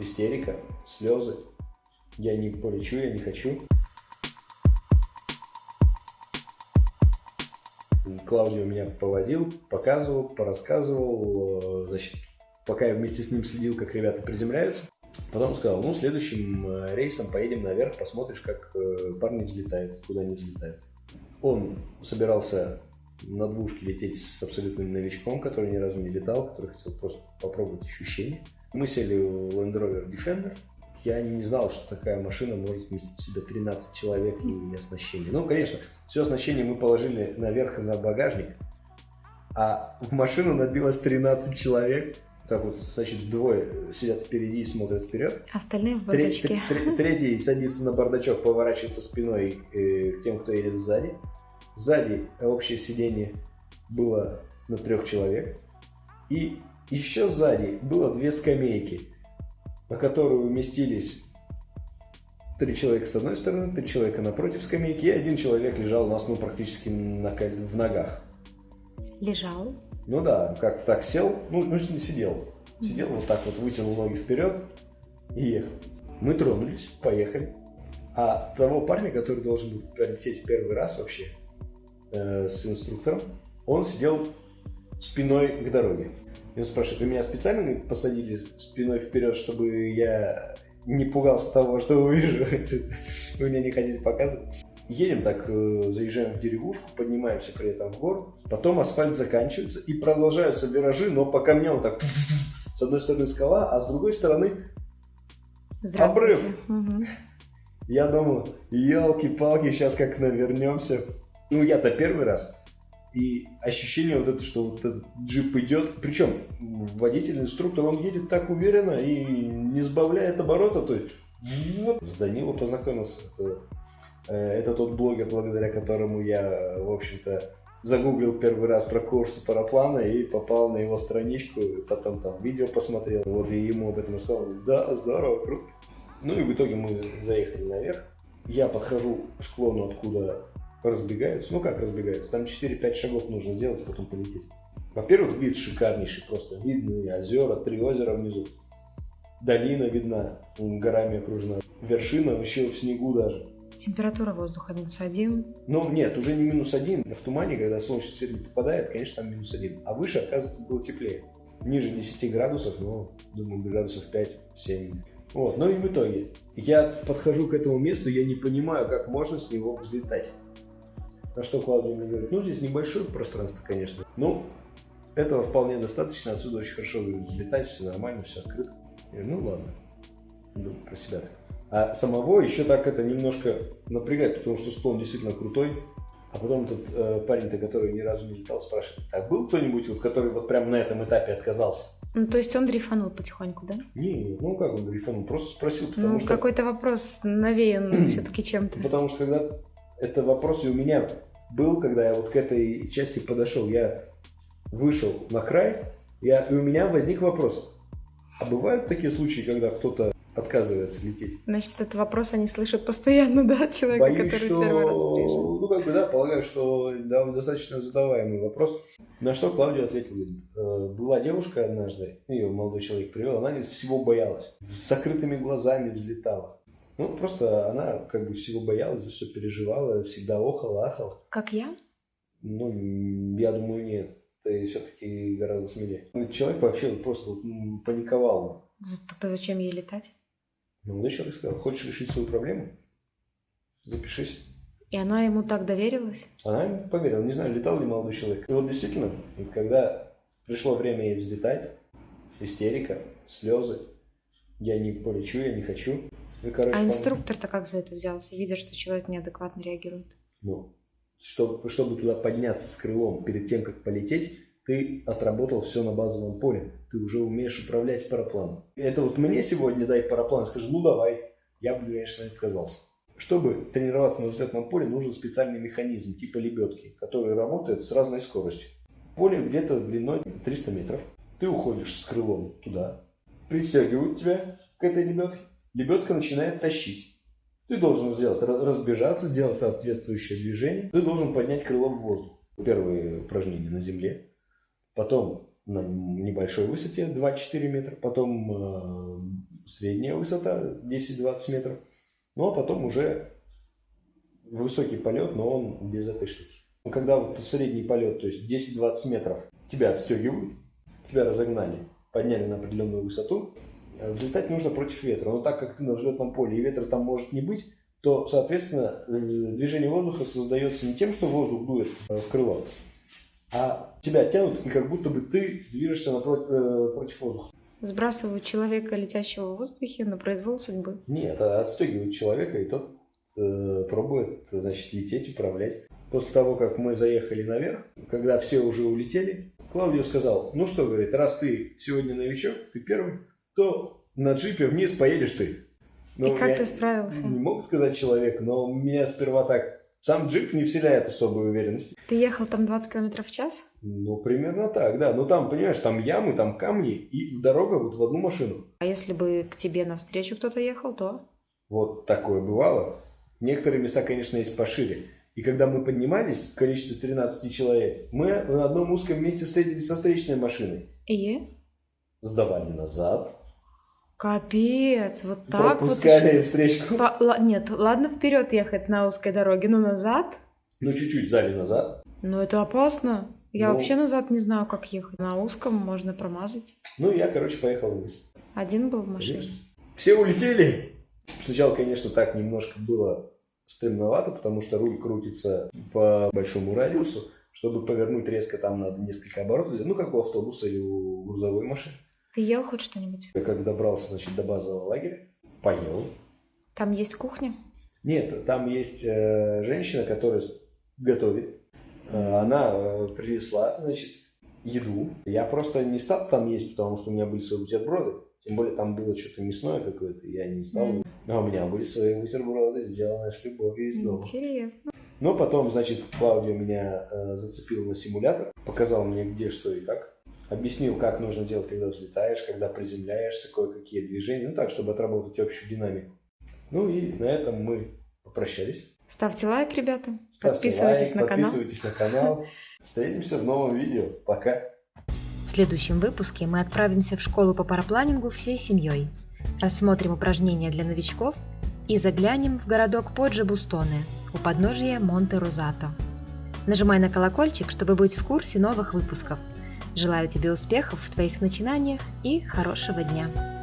истерика, слезы. Я не полечу, я не хочу. Клаудио меня поводил, показывал, порассказывал, э, значит, пока я вместе с ним следил, как ребята приземляются. Потом сказал, ну, следующим э, рейсом поедем наверх, посмотришь, как э, парни взлетают, куда они взлетают. Он собирался на двушке лететь с абсолютным новичком, который ни разу не летал, который хотел просто попробовать ощущения. Мы сели в Land Rover Defender. Я не знал, что такая машина может вместить в себя 13 человек и оснащение. Ну, конечно, все оснащение мы положили наверх на багажник, а в машину набилось 13 человек. Так вот, значит, двое сидят впереди и смотрят вперед. Остальные в бардачке. Третий садится на бардачок, поворачивается спиной э, к тем, кто едет сзади. Сзади общее сиденье было на трех человек. И еще сзади было две скамейки, на которые уместились три человека с одной стороны, три человека напротив скамейки, и один человек лежал у нас ну, практически на, в ногах. Лежал? Ну да, как так сел, ну, ну не сидел. Сидел вот так вот, вытянул ноги вперед и ехал. Мы тронулись, поехали. А того парня, который должен был пролететь первый раз вообще, э, с инструктором, он сидел спиной к дороге. И он спрашивает, вы меня специально посадили спиной вперед, чтобы я не пугался того, что увижу? Вы мне не хотите показывать? Едем так, э, заезжаем в деревушку, поднимаемся при этом в гору. Потом асфальт заканчивается и продолжаются виражи, но по камням так... С одной стороны скала, а с другой стороны обрыв. Угу. Я думаю, елки-палки, сейчас как навернемся ну, я-то первый раз. И ощущение вот это, что вот этот джип идет, причем водитель, инструктор, он едет так уверенно и не сбавляет оборота, то есть вот. С Данилом познакомился. Это, это тот блогер, благодаря которому я, в общем-то, загуглил первый раз про курсы параплана и попал на его страничку, и потом там видео посмотрел, вот и ему об этом рассказал, да, здорово, круто. Ну и в итоге мы заехали наверх. Я подхожу к склону, откуда разбегаются. Ну как разбегаются? Там 4-5 шагов нужно сделать, а потом полететь. Во-первых, вид шикарнейший просто. Видны озера, три озера внизу. Долина видна, горами окружена. Вершина вообще в снегу даже. Температура воздуха минус один. Ну, нет, уже не минус один. В тумане, когда солнечный свет не попадает, конечно, там минус один. А выше, оказывается, было теплее. Ниже 10 градусов, ну, думаю, градусов 5-7. Вот, ну и в итоге, я подхожу к этому месту, я не понимаю, как можно с него взлетать. На что Клаудия мне говорит, ну здесь небольшое пространство, конечно. Ну, этого вполне достаточно, отсюда очень хорошо взлетать, все нормально, все открыто. Я говорю, ну ладно, думаю про себя. А самого еще так это немножко напрягает, потому что склон действительно крутой. А потом этот э, парень-то, который ни разу не летал, спрашивает, а был кто-нибудь, вот, который вот прямо на этом этапе отказался? Ну, то есть он дрейфанул потихоньку, да? Не, ну как он дрейфанул, просто спросил, потому ну, что... какой-то вопрос навеян все-таки чем-то. Потому что когда это вопрос и у меня был, когда я вот к этой части подошел. Я вышел на край, я, и у меня возник вопрос. А бывают такие случаи, когда кто-то отказывается лететь? Значит, этот вопрос они слышат постоянно, да, человека, Боюсь, который что... первый раз приезжал. Ну, как бы, да, полагаю, что да, достаточно задаваемый вопрос. На что Клавдия ответила, говорит, «Э, была девушка однажды, ее молодой человек привел, она говорит, всего боялась, с закрытыми глазами взлетала. Ну, просто она как бы всего боялась, за все переживала, всегда охала, ахала. Как я? Ну, я думаю, нет. Ты все-таки гораздо смелее. Ну, человек вообще просто паниковал. Тогда зачем ей летать? Ну, он еще раз сказал, хочешь решить свою проблему? Запишись. И она ему так доверилась? Она ему поверила. Не знаю, летал ли молодой человек. И вот действительно, когда пришло время ей взлетать, истерика, слезы, я не полечу, я не хочу. Ну, короче, а инструктор-то как за это взялся, видя, что человек неадекватно реагирует? Ну, чтобы, чтобы туда подняться с крылом перед тем, как полететь, ты отработал все на базовом поле. Ты уже умеешь управлять парапланом. Это вот мне сегодня дай параплан, скажи, ну давай. Я бы, конечно, отказался. Чтобы тренироваться на взлетном поле, нужен специальный механизм типа лебедки, который работает с разной скоростью. Поле где-то длиной 300 метров. Ты уходишь с крылом туда, пристегивают тебя к этой лебедке, лебедка начинает тащить. Ты должен сделать, разбежаться, сделать соответствующее движение. Ты должен поднять крыло в воздух. Первые упражнения на земле. Потом на небольшой высоте 2-4 метра. Потом э, средняя высота 10-20 метров. Ну, а потом уже высокий полет, но он без этой штуки. Когда вот средний полет, то есть 10-20 метров, тебя отстегивают, тебя разогнали, подняли на определенную высоту, взлетать нужно против ветра. Но так как ты на взлетном поле и ветра там может не быть, то, соответственно, э, движение воздуха создается не тем, что воздух дует э, в крыло, а тебя тянут, и как будто бы ты движешься напротив, против воздуха. Сбрасывают человека, летящего в воздухе, на произвол судьбы? Нет, а отстегивают человека, и тот э, пробует, значит, лететь, управлять. После того, как мы заехали наверх, когда все уже улетели, Клаудио сказал, ну что, говорит, раз ты сегодня новичок, ты первый, то на джипе вниз поедешь ты. Но и как ты справился? Не мог сказать человек, но меня сперва так... Сам джип не вселяет особой уверенности. Ты ехал там 20 км в час? Ну, примерно так, да. Ну, там, понимаешь, там ямы, там камни, и дорога вот в одну машину. А если бы к тебе навстречу кто-то ехал, то? Вот такое бывало. Некоторые места, конечно, есть пошире. И когда мы поднимались, в количестве 13 человек, мы на одном узком месте встретились со встречной машиной. И? Сдавали назад. Капец, вот так Пропускали вот. встречку. По... Нет, ладно вперед ехать на узкой дороге, но назад? Ну, чуть-чуть сзади назад. Ну, это опасно. Я ну, вообще назад не знаю, как ехать. На узком можно промазать. Ну, я, короче, поехал вниз. Один был в машине? Все улетели. Сначала, конечно, так немножко было стремновато, потому что руль крутится по большому радиусу. Чтобы повернуть резко, там надо несколько оборотов. Ну, как у автобуса или у грузовой машины. Ты ел хоть что-нибудь? Я как добрался, значит, до базового лагеря, поел. Там есть кухня? Нет, там есть э, женщина, которая готовит. Э, она э, принесла, значит, еду. Я просто не стал там есть, потому что у меня были свои бутерброды. Тем более там было что-то мясное какое-то, я не стал. Mm. А у меня были свои бутерброды, сделанные с любовью из дома. Интересно. Но потом, значит, Клаудио меня э, зацепил на симулятор, показал мне где, что и как. Объяснил, как нужно делать, когда взлетаешь, когда приземляешься, кое-какие движения. Ну так, чтобы отработать общую динамику. Ну и на этом мы попрощались. Ставьте лайк, ребята. Ставьте подписывайтесь лайк, на канал. Подписывайтесь на канал. Встретимся в новом видео. Пока. В следующем выпуске мы отправимся в школу по парапланингу всей семьей, рассмотрим упражнения для новичков и заглянем в городок Поджи-Бустоне у подножия Монте-Розато. Нажимай на колокольчик, чтобы быть в курсе новых выпусков. Желаю тебе успехов в твоих начинаниях и хорошего дня!